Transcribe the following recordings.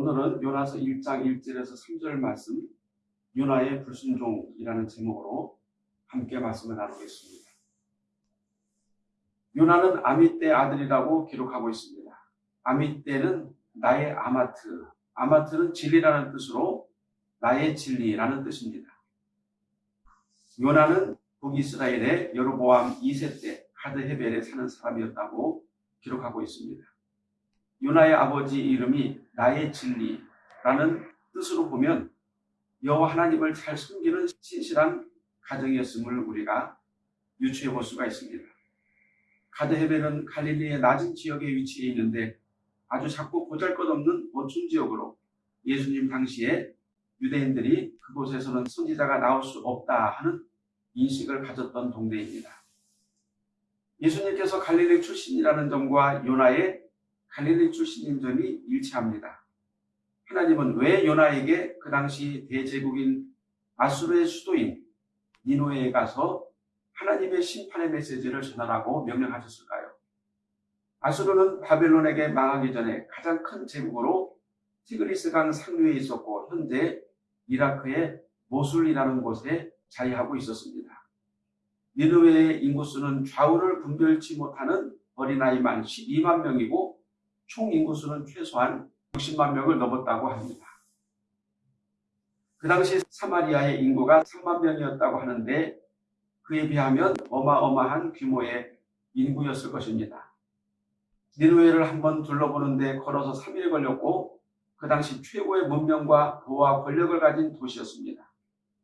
오늘은 요나서 1장 1절에서 3절 말씀 요나의 불순종이라는 제목으로 함께 말씀을 나누겠습니다. 요나는 아미떼 아들이라고 기록하고 있습니다. 아미떼는 나의 아마트, 아마트는 진리라는 뜻으로 나의 진리라는 뜻입니다. 요나는 북이스라엘의 여로보암 2세 때 가드 헤벨에 사는 사람이었다고 기록하고 있습니다. 요나의 아버지 이름이 나의 진리라는 뜻으로 보면 여호와 하나님을 잘 숨기는 신실한 가정이었음을 우리가 유추해 볼 수가 있습니다. 가드헤벨은 갈릴리의 낮은 지역에 위치해 있는데 아주 작고 보잘것없는 어촌 지역으로 예수님 당시에 유대인들이 그곳에서는 선지자가 나올 수 없다 하는 인식을 가졌던 동네입니다. 예수님께서 갈릴리 출신이라는 점과 요나의 갈릴리 출신인 점이 일치합니다. 하나님은 왜 요나에게 그 당시 대제국인 아수르의 수도인 니노에 가서 하나님의 심판의 메시지를 전하라고 명령하셨을까요? 아수르는 바벨론에게 망하기 전에 가장 큰 제국으로 티그리스강 상류에 있었고 현재 이라크의 모술이라는 곳에 자리하고 있었습니다. 니누웨의 인구수는 좌우를 분별치 못하는 어린아이만 12만 명이고 총 인구수는 최소한 60만 명을 넘었다고 합니다. 그 당시 사마리아의 인구가 3만 명이었다고 하는데 그에 비하면 어마어마한 규모의 인구였을 것입니다. 니누웨를 한번 둘러보는데 걸어서 3일 걸렸고 그 당시 최고의 문명과 부와 권력을 가진 도시였습니다.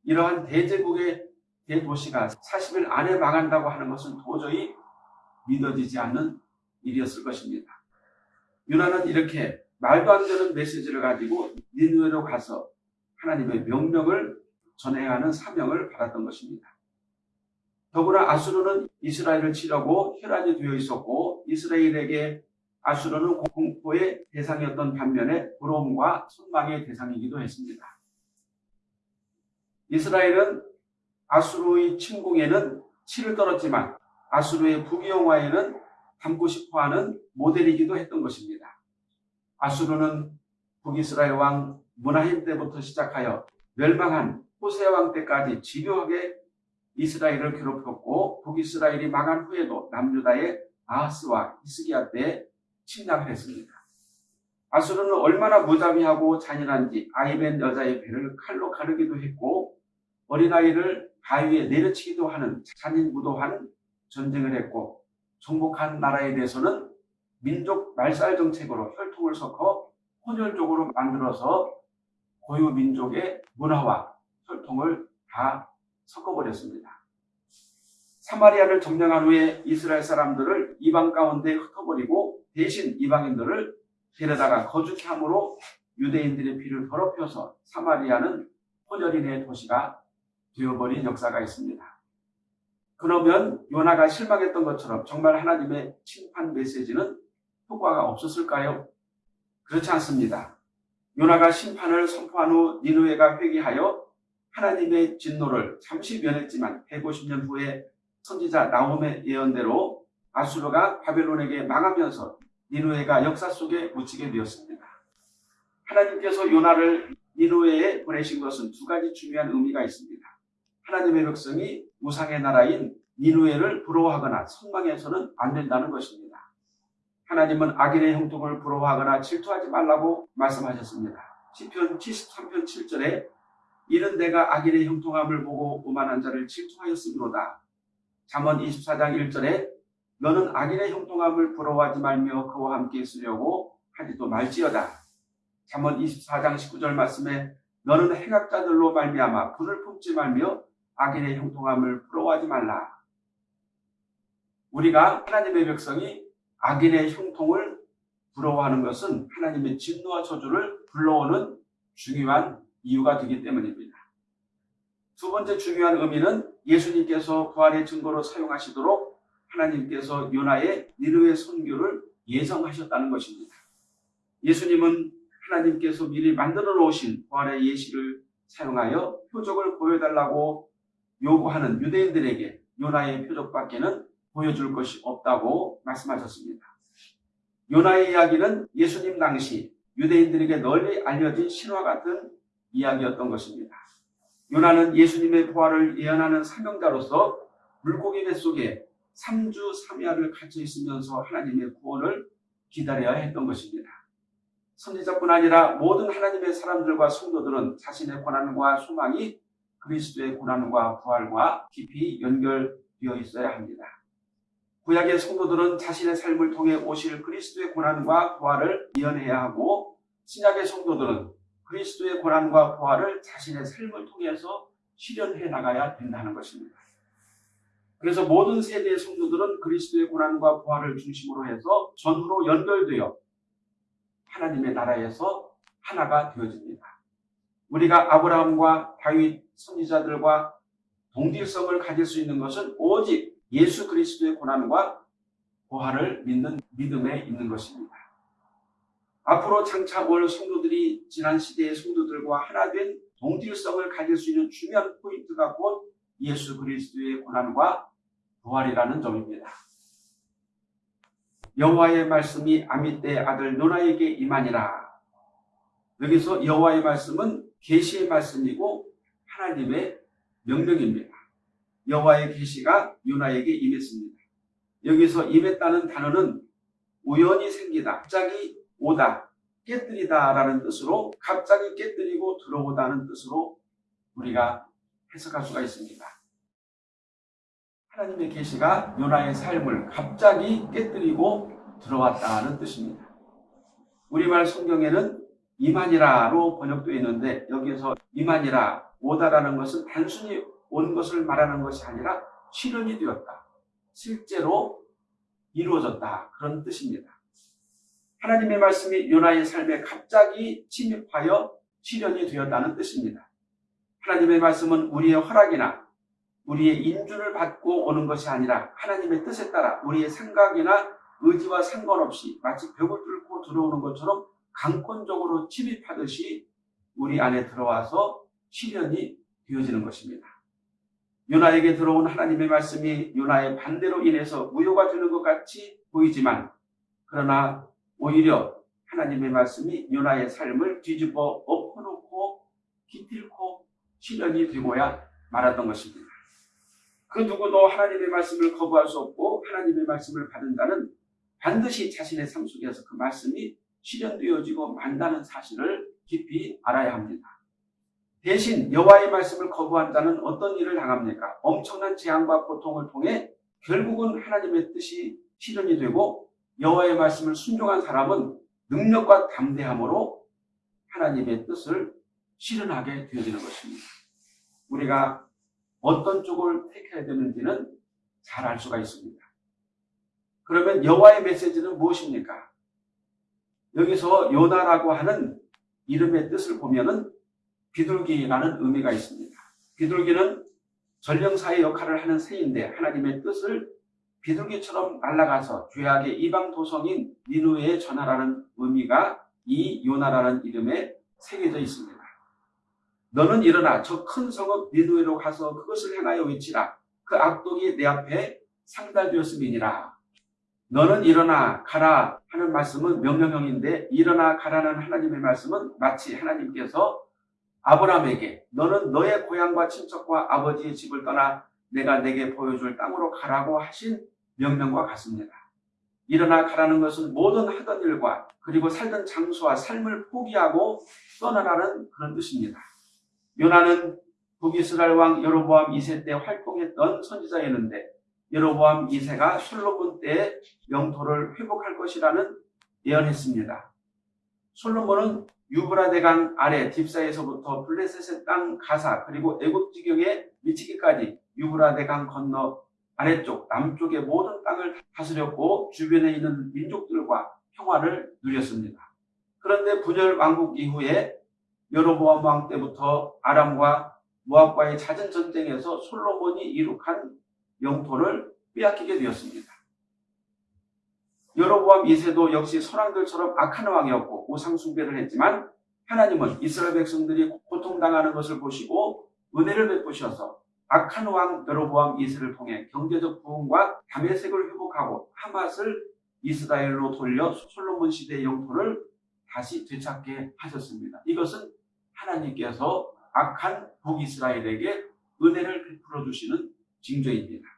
이러한 대제국의 대도시가 40일 안에 망한다고 하는 것은 도저히 믿어지지 않는 일이었을 것입니다. 유나는 이렇게 말도 안 되는 메시지를 가지고 니누에로 가서 하나님의 명령을 전해야 하는 사명을 받았던 것입니다. 더구나 아수르는 이스라엘을 치려고 혈안이 되어 있었고 이스라엘에게 아수르는 공포의 대상이었던 반면에 부러움과 선망의 대상이기도 했습니다. 이스라엘은 아수르의 침공에는 치를 떨었지만 아수르의 부귀영화에는 담고 싶어하는 모델이기도 했던 것입니다. 아수르는 북이스라엘 왕 문하임 때부터 시작하여 멸망한 호세 왕 때까지 집요하게 이스라엘을 괴롭혔고 북이스라엘이 망한 후에도 남유다의 아하스와 히스기야 때 침략을 했습니다. 아수르는 얼마나 무자비하고 잔인한지 아이벤 여자의 배를 칼로 가르기도 했고 어린아이를 바위에 내려치기도 하는 잔인무도한 전쟁을 했고 정복한 나라에 대해서는 민족 말살 정책으로 혈통을 섞어 혼혈적으로 만들어서 고유 민족의 문화와 혈통을 다 섞어버렸습니다. 사마리아를 점령한 후에 이스라엘 사람들을 이방 가운데 흩어버리고 대신 이방인들을 데려다가 거주케 함으로 유대인들의 피를 더럽혀서 사마리아는 혼혈인의 도시가 되어버린 역사가 있습니다. 그러면 요나가 실망했던 것처럼 정말 하나님의 심판 메시지는 효과가 없었을까요? 그렇지 않습니다. 요나가 심판을 선포한 후 니누에가 회개하여 하나님의 진노를 잠시 면했지만 150년 후에 선지자 나홈의 예언대로 아수르가 바벨론에게 망하면서 니누에가 역사 속에 묻히게 되었습니다. 하나님께서 요나를 니누에에 보내신 것은 두 가지 중요한 의미가 있습니다. 하나님의 백성이 우상의 나라인 니누에를 부러워하거나 선망해서는 안 된다는 것입니다. 하나님은 악인의 형통을 부러워하거나 질투하지 말라고 말씀하셨습니다. 시편 73편 7절에 이는 내가 악인의 형통함을 보고 오만한 자를 질투하였으므로다. 잠언 24장 1절에 너는 악인의 형통함을 부러워하지 말며 그와 함께 있으려고 하지도 말지어다. 잠언 24장 19절 말씀에 너는 행악자들로 말미암아 불을 품지 말며 악인의 형통함을 부러워하지 말라. 우리가 하나님의 백성이 악인의 형통을 부러워하는 것은 하나님의 진노와 저주를 불러오는 중요한 이유가 되기 때문입니다. 두 번째 중요한 의미는 예수님께서 부활의 증거로 사용하시도록 하나님께서 요나의 니르의 선교를 예정하셨다는 것입니다. 예수님은 하나님께서 미리 만들어 놓으신 부활의 예시를 사용하여 표적을 보여달라고 요구하는 유대인들에게 요나의 표적밖에는 보여줄 것이 없다고 말씀하셨습니다. 요나의 이야기는 예수님 당시 유대인들에게 널리 알려진 신화 같은 이야기였던 것입니다. 요나는 예수님의 부활을 예언하는 사명자로서 물고기 뱃속에 3주 3야를 갇혀 있으면서 하나님의 구원을 기다려야 했던 것입니다. 선지자뿐 아니라 모든 하나님의 사람들과 성도들은 자신의 고난과 소망이 그리스도의 고난과 부활과 깊이 연결되어 있어야 합니다. 구약의 성도들은 자신의 삶을 통해 오실 그리스도의 고난과 부활을 예언해야 하고 신약의 성도들은 그리스도의 고난과 부활을 자신의 삶을 통해서 실현해 나가야 된다는 것입니다. 그래서 모든 세대의 성도들은 그리스도의 고난과 부활을 중심으로 해서 전후로 연결되어 하나님의 나라에서 하나가 되어집니다. 우리가 아브라함과 다윗 선지자들과 동질성을 가질 수 있는 것은 오직 예수 그리스도의 고난과 부활을 믿는 믿음에 있는 것입니다. 앞으로 장차 올 성도들이 지난 시대의 성도들과 하나 된 동질성을 가질 수 있는 중요한 포인트가 곧 예수 그리스도의 고난과 부활이라는 점입니다. 여호와의 말씀이 아미떼의 아들 노나에게 임하니라. 여기서 여호와의 말씀은 계시의 말씀이고 하나님의 명령입니다. 여호와의 계시가 요나에게 임했습니다. 여기서 임했다는 단어는 우연히 생기다, 갑자기 오다, 깨뜨리다 라는 뜻으로 갑자기 깨뜨리고 들어오다는 뜻으로 우리가 해석할 수가 있습니다. 하나님의 계시가 요나의 삶을 갑자기 깨뜨리고 들어왔다는 뜻입니다. 우리말 성경에는 이만이라로 번역되어 있는데 여기서 이만이라 오다라는 것은 단순히 온 것을 말하는 것이 아니라 실현이 되었다. 실제로 이루어졌다. 그런 뜻입니다. 하나님의 말씀이 요나의 삶에 갑자기 침입하여 실현이 되었다는 뜻입니다. 하나님의 말씀은 우리의 허락이나 우리의 인준을 받고 오는 것이 아니라 하나님의 뜻에 따라 우리의 생각이나 의지와 상관없이 마치 벽을 뚫고 들어오는 것처럼 강권적으로 침입하듯이 우리 안에 들어와서 실현이 되어지는 것입니다. 요나에게 들어온 하나님의 말씀이 요나의 반대로 인해서 무효가 되는 것 같이 보이지만 그러나 오히려 하나님의 말씀이 요나의 삶을 뒤집어 엎어놓고 기필코 실현이 되고야 말았던 것입니다. 그 누구도 하나님의 말씀을 거부할 수 없고 하나님의 말씀을 받은 자는 반드시 자신의 삶 속에서 그 말씀이 실현되어지고 만다는 사실을 깊이 알아야 합니다. 대신 여호와의 말씀을 거부한 자는 어떤 일을 당합니까? 엄청난 재앙과 고통을 통해 결국은 하나님의 뜻이 실현이 되고 여호와의 말씀을 순종한 사람은 능력과 담대함으로 하나님의 뜻을 실현하게 되어지는 것입니다. 우리가 어떤 쪽을 택해야 되는지는 잘 알 수가 있습니다. 그러면 여호와의 메시지는 무엇입니까? 여기서 요나라고 하는 이름의 뜻을 보면은 비둘기라는 의미가 있습니다. 비둘기는 전령사의 역할을 하는 새인데 하나님의 뜻을 비둘기처럼 날아가서 죄악의 이방 도성인 니누에 전하라는 의미가 이 요나라는 이름에 새겨져 있습니다. 너는 일어나 저 큰 성읍 니누에로 가서 그것을 행하여 외치라. 그 악독이 내 앞에 상달되었음이니라. 너는 일어나 가라 하는 말씀은 명령형인데 일어나 가라는 하나님의 말씀은 마치 하나님께서 아브라함에게 너는 너의 고향과 친척과 아버지의 집을 떠나 내가 내게 보여줄 땅으로 가라고 하신 명령과 같습니다. 일어나 가라는 것은 모든 하던 일과 그리고 살던 장소와 삶을 포기하고 떠나라는 그런 뜻입니다. 요나는 북이스라엘 왕 여로보암 2세 때 활동했던 선지자였는데 여로보암 2세가 솔로몬 때 영토를 회복할 것이라는 예언했습니다. 솔로몬은 유브라데 강 아래 딥사에서부터 블레셋의 땅 가사 그리고 애굽 지경에 미치기까지 유브라데 강 건너 아래쪽 남쪽의 모든 땅을 다스렸고 주변에 있는 민족들과 평화를 누렸습니다. 그런데 분열 왕국 이후에 여로보암 왕 때부터 아람과 모압과의 잦은 전쟁에서 솔로몬이 이룩한 영토를 빼앗기게 되었습니다. 여로보암 2세도 역시 선왕들처럼 악한 왕이었고 우상 숭배를 했지만 하나님은 이스라엘 백성들이 고통당하는 것을 보시고 은혜를 베푸셔서 악한 왕 여로보암 2세를 통해 경제적 부흥과 담의색을 회복하고 하맛을 이스라엘로 돌려 솔로몬 시대의 영토를 다시 되찾게 하셨습니다. 이것은 하나님께서 악한 북이스라엘에게 은혜를 베풀어 주시는 징조입니다.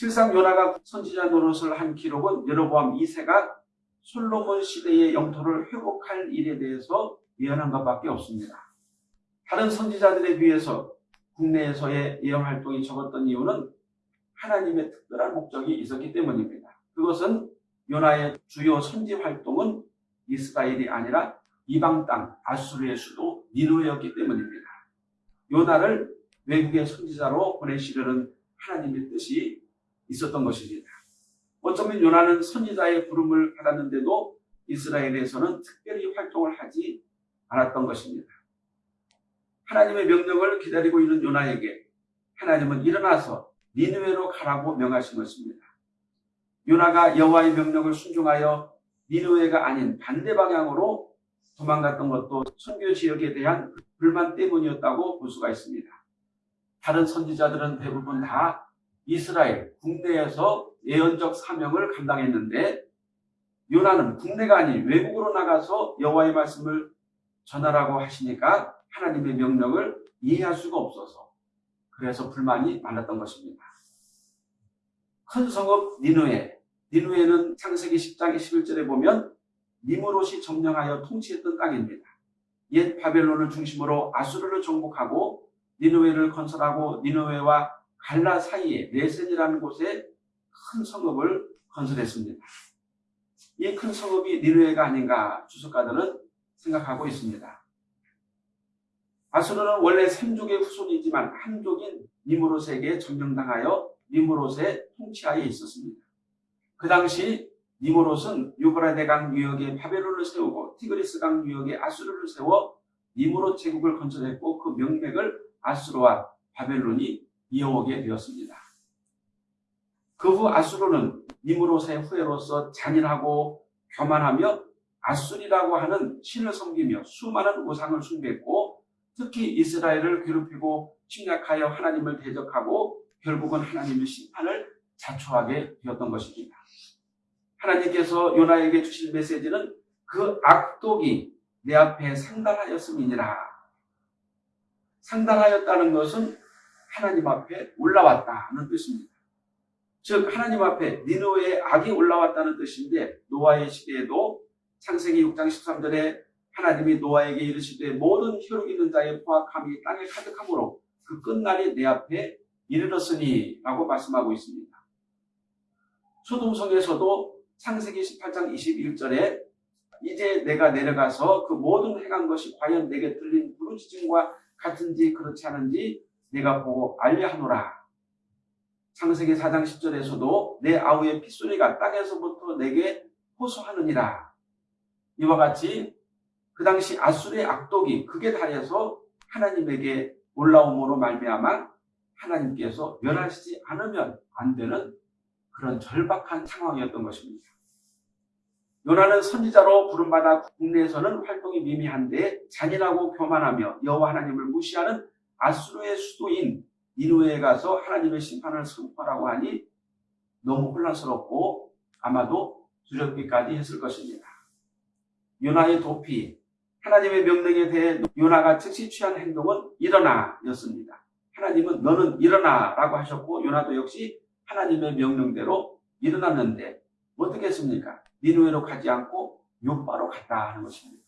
실상 요나가 선지자 노릇을 한 기록은 여로보암 2세가 솔로몬 시대의 영토를 회복할 일에 대해서 예언한 것밖에 없습니다. 다른 선지자들에 비해서 국내에서의 예언 활동이 적었던 이유는 하나님의 특별한 목적이 있었기 때문입니다. 그것은 요나의 주요 선지 활동은 이스라엘이 아니라 이방 땅 아수르의 수도 니누에였기 때문입니다. 요나를 외국의 선지자로 보내시려는 하나님의 뜻이 있었던 것입니다. 어쩌면 요나는 선지자의 부름을 받았는데도 이스라엘에서는 특별히 활동을 하지 않았던 것입니다. 하나님의 명령을 기다리고 있는 요나에게 하나님은 일어나서 니누에로 가라고 명하신 것입니다. 요나가 여호와의 명령을 순종하여 니누에가 아닌 반대 방향으로 도망갔던 것도 선교 지역에 대한 불만 때문이었다고 볼 수가 있습니다. 다른 선지자들은 대부분 다 이스라엘 국내에서 예언적 사명을 감당했는데 요나는 국내가 아닌 외국으로 나가서 여호와의 말씀을 전하라고 하시니까 하나님의 명령을 이해할 수가 없어서 그래서 불만이 많았던 것입니다. 큰 성읍 니누에 니누에는 창세기 10장 11절에 보면 니무롯이 점령하여 통치했던 땅입니다. 옛 바벨론을 중심으로 아수르를 정복하고 니누에를 건설하고 니누에와 갈라 사이에 네센이라는 곳에 큰 성읍을 건설했습니다. 이 큰 성읍이 니누에가 아닌가 주석가들은 생각하고 있습니다. 아수르는 원래 삼족의 후손이지만 한족인 니무롯에게 점령당하여 니무롯의 통치하에 있었습니다. 그 당시 니무롯은 유브라데강 유역에 바벨론을 세우고 티그리스강 유역에 아수르를 세워 니무롯 제국을 건설했고 그 명맥을 아수르와 바벨론이 이어오게 되었습니다. 그 후 아수르는 니무롯의 후예로서 잔인하고 교만하며 아수리라고 하는 신을 섬기며 수많은 우상을 숭배했고 특히 이스라엘을 괴롭히고 침략하여 하나님을 대적하고 결국은 하나님의 심판을 자초하게 되었던 것입니다. 하나님께서 요나에게 주신 메시지는 그 악독이 내 앞에 상달하였음이니라. 상달하였다는 것은 하나님 앞에 올라왔다는 뜻입니다. 즉 하나님 앞에 니누의 악이 올라왔다는 뜻인데 노아의 시대에도 창세기 6장 13절에 하나님이 노아에게 이르시되 모든 혈육 있는 자의 포악함이 땅에 가득하므로 그 끝날이 내 앞에 이르렀으니 라고 말씀하고 있습니다. 소돔성에서도 창세기 18장 21절에 이제 내가 내려가서 그 모든 행한 것이 과연 내게 들린 부르짖음과 같은지 그렇지 않은지 내가 보고 알려하노라. 창세기 4장 10절에서도 내 아우의 핏소리가 땅에서부터 내게 호소하느니라. 이와 같이 그 당시 아수르의 악독이 극에 달해서 하나님에게 올라옴으로 말미암아 하나님께서 멸하시지 않으면 안 되는 그런 절박한 상황이었던 것입니다. 요나는 선지자로 부름받아 국내에서는 활동이 미미한데 잔인하고 교만하며 여호와 하나님을 무시하는 아수르의 수도인 니누에 가서 하나님의 심판을 선포하라고 하니 너무 혼란스럽고 아마도 두렵기까지 했을 것입니다. 요나의 도피, 하나님의 명령에 대해 요나가 즉시 취한 행동은 일어나 였습니다. 하나님은 너는 일어나 라고 하셨고 요나도 역시 하나님의 명령대로 일어났는데 어떻게 했습니까? 니누에로 가지 않고 요바로 갔다 하는 것입니다.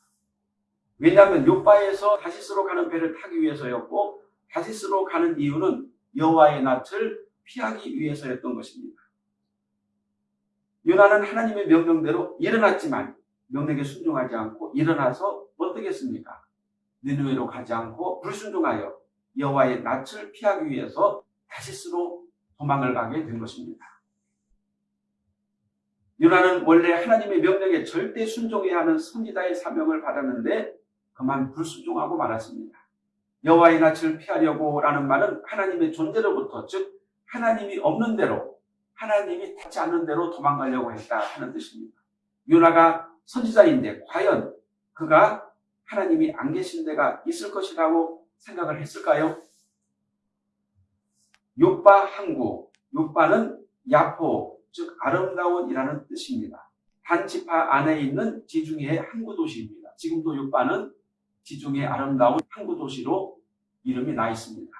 왜냐하면 요바에서 다시스로 가는 배를 타기 위해서였고 다시스로 가는 이유는 여호와의 낯을 피하기 위해서였던 것입니다. 요나는 하나님의 명령대로 일어났지만 명령에 순종하지 않고 일어나서 어떻게 했습니까? 니누에로 가지 않고 불순종하여 여호와의 낯을 피하기 위해서 다시스로 도망을 가게 된 것입니다. 요나는 원래 하나님의 명령에 절대 순종해야 하는 선지자의 사명을 받았는데 그만 불순종하고 말았습니다. 여호와의 낯을 피하려고 라는 말은 하나님의 존재로부터 즉 하나님이 없는 대로 하나님이 닿지 않는 대로 도망가려고 했다 하는 뜻입니다. 요나가 선지자인데 과연 그가 하나님이 안 계신 데가 있을 것이라고 생각을 했을까요? 요빠 항구, 요빠는 야포, 즉 아름다운이라는 뜻입니다. 단 지파 안에 있는 지중해 항구 도시입니다. 지금도 요바는 지중해 아름다운 항구 도시로 이름이 나 있습니다.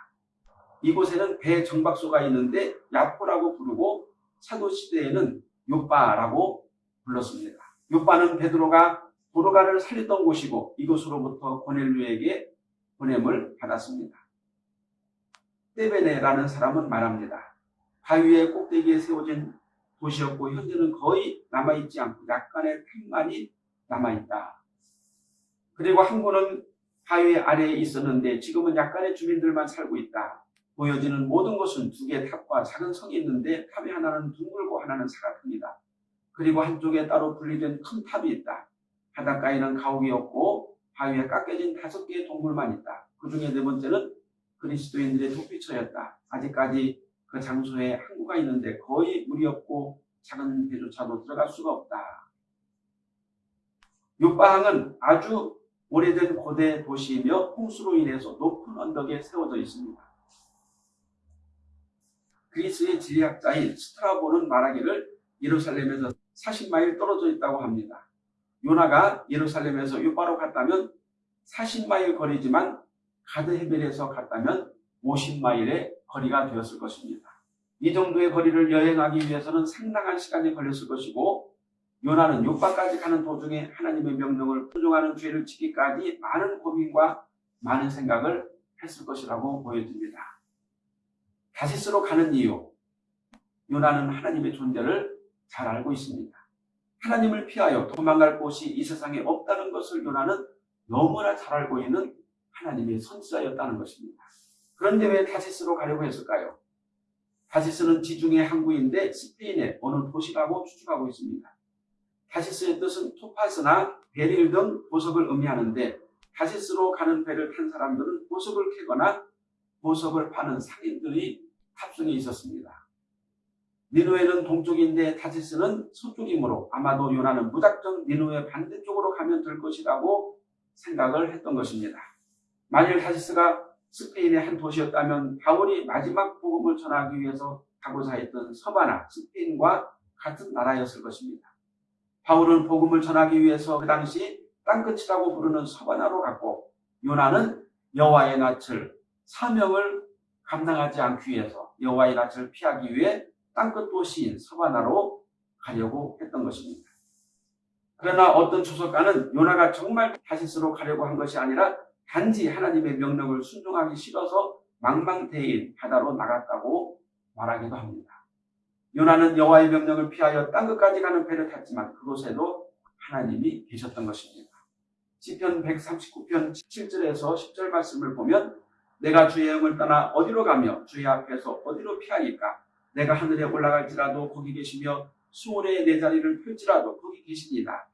이곳에는 배 정박소가 있는데 야포라고 부르고 사도 시대에는 요바라고 불렀습니다. 요바는 베드로가 도로가를 살리던 곳이고 이곳으로부터 고넬류에게 보냄을 받았습니다. 떼베네라는 사람은 말합니다. 바위의 꼭대기에 세워진 도시였고 현재는 거의 남아있지 않고 약간의 틈만이 남아있다. 그리고 항구는 바위 아래에 있었는데 지금은 약간의 주민들만 살고 있다. 보여지는 모든 것은 두 개의 탑과 작은 성이 있는데 탑이 하나는 둥글고 하나는 사각합니다. 그리고 한쪽에 따로 분리된 큰 탑이 있다. 바닷가에는 가옥이 없고 바위에 깎여진 다섯 개의 동굴만 있다. 그 중에 네 번째는 그리스도인들의 도피처였다. 아직까지 그 장소에 항구가 있는데 거의 물이 없고 작은 배조차도 들어갈 수가 없다. 요바항은 아주 오래된 고대 도시이며 홍수로 인해서 높은 언덕에 세워져 있습니다. 그리스의 지리학자인 스트라보는 말하기를 예루살렘에서 40마일 떨어져 있다고 합니다. 요나가 예루살렘에서 요바로 갔다면 40마일 거리지만 가드헤벨에서 갔다면 50마일의 거리가 되었을 것입니다. 이 정도의 거리를 여행하기 위해서는 상당한 시간이 걸렸을 것이고 요나는 요바까지 가는 도중에 하나님의 명령을 순종하는 죄를 지기까지 많은 고민과 많은 생각을 했을 것이라고 보여집니다. 다시스로 가는 이유 요나는 하나님의 존재를 잘 알고 있습니다. 하나님을 피하여 도망갈 곳이 이 세상에 없다는 것을 요나는 너무나 잘 알고 있는 하나님의 선지자였다는 것입니다. 그런데 왜 다시스로 가려고 했을까요? 다시스는 지중해 항구인데 스페인의 어느 도시라고 추측하고 있습니다. 다시스의 뜻은 토파스나 베릴 등 보석을 의미하는데 다시스로 가는 배를 탄 사람들은 보석을 캐거나 보석을 파는 상인들이 탑승해 있었습니다. 니누에는 동쪽인데 다시스는 서쪽이므로 아마도 요나는 무작정 니누의 반대쪽으로 가면 될 것이라고 생각을 했던 것입니다. 만일 다시스가 스페인의 한 도시였다면 바울이 마지막 복음을 전하기 위해서 가고자 했던 서바나 스페인과 같은 나라였을 것입니다. 바울은 복음을 전하기 위해서 그 당시 땅끝이라고 부르는 서바나로 갔고 요나는 여호와의 낯을 사명을 감당하지 않기 위해서 여호와의 낯을 피하기 위해 땅끝 도시인 서바나로 가려고 했던 것입니다. 그러나 어떤 주석가는 요나가 정말 다시스로 가려고 한 것이 아니라 단지 하나님의 명령을 순종하기 싫어서 망망대인 바다로 나갔다고 말하기도 합니다. 요나는 여호와의 명령을 피하여 땅 끝까지 가는 배를 탔지만 그곳에도 하나님이 계셨던 것입니다. 시편 139편 7절에서 10절 말씀을 보면 내가 주의 영을 떠나 어디로 가며 주의 앞에서 어디로 피하니까 내가 하늘에 올라갈지라도 거기 계시며 수월에 내 자리를 펼지라도 거기 계십니다.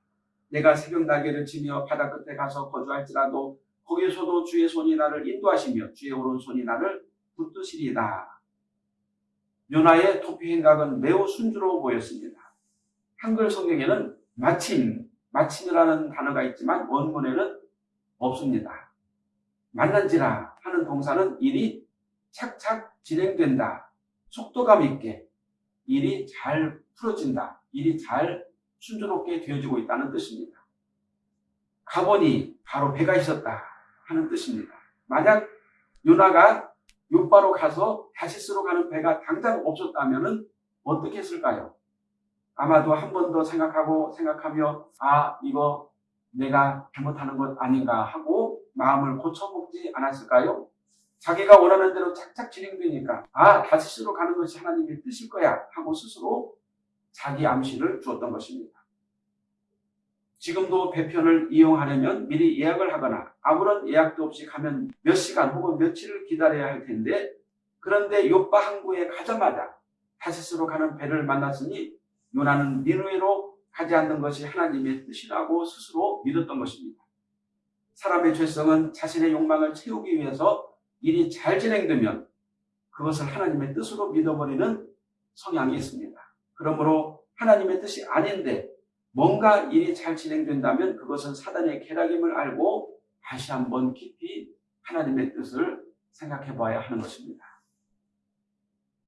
내가 새벽 날개를 치며 바다 끝에 가서 거주할지라도 거기서도 주의 손이 나를 인도하시며 주의 오른손이 나를 붙드시리다. 요나의 토피 행각은 매우 순조로워 보였습니다. 한글 성경에는 마침, 마침이라는 단어가 있지만 원문에는 없습니다. 만난지라 하는 동사는 일이 착착 진행된다. 속도감 있게 일이 잘 풀어진다. 일이 잘 순조롭게 되어지고 있다는 뜻입니다. 가보니 바로 배가 있었다 하는 뜻입니다. 만약 요나가 요바로 가서 다시스로 가는 배가 당장 없었다면 어떻게 했을까요? 아마도 한 번 더 생각하고 생각하며 아 이거 내가 잘못하는 것 아닌가 하고 마음을 고쳐먹지 않았을까요? 자기가 원하는 대로 착착 진행되니까 아 다시스로 가는 것이 하나님의 뜻일 거야 하고 스스로 자기 암시를 주었던 것입니다. 지금도 배편을 이용하려면 미리 예약을 하거나 아무런 예약도 없이 가면 몇 시간 혹은 며칠을 기다려야 할 텐데 그런데 요바 항구에 가자마자 다시스로 가는 배를 만났으니 요나는 니누에로 가지 않는 것이 하나님의 뜻이라고 스스로 믿었던 것입니다. 사람의 죄성은 자신의 욕망을 채우기 위해서 일이 잘 진행되면 그것을 하나님의 뜻으로 믿어버리는 성향이 있습니다. 그러므로 하나님의 뜻이 아닌데 뭔가 일이 잘 진행된다면 그것은 사단의 계략임을 알고 다시 한번 깊이 하나님의 뜻을 생각해 봐야 하는 것입니다.